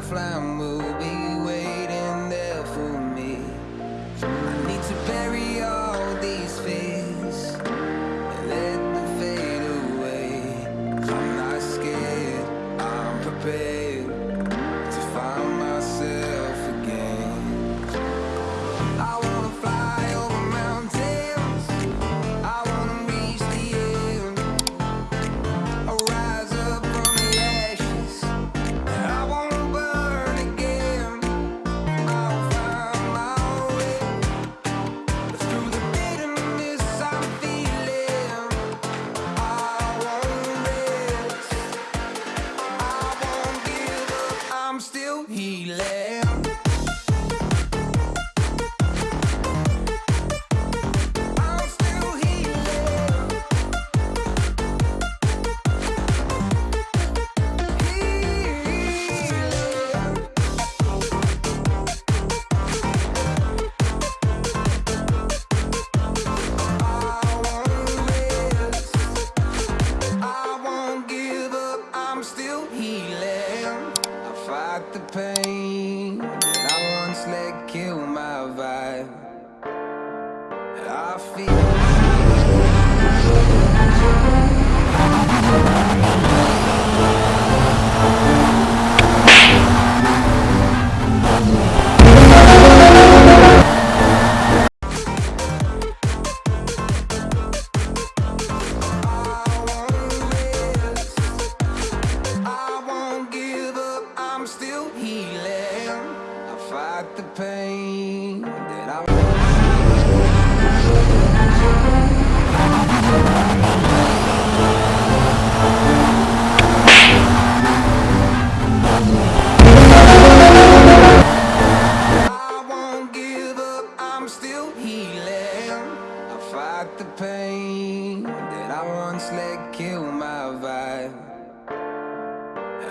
flying move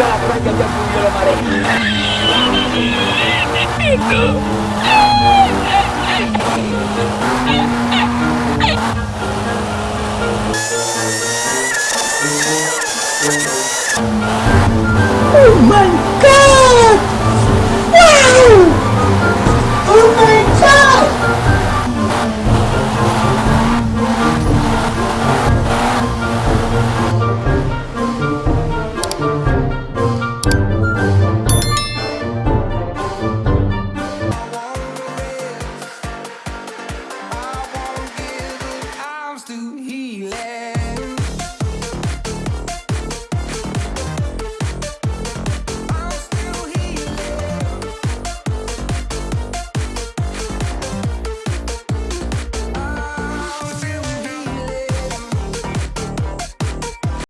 la la ¡Oh, man!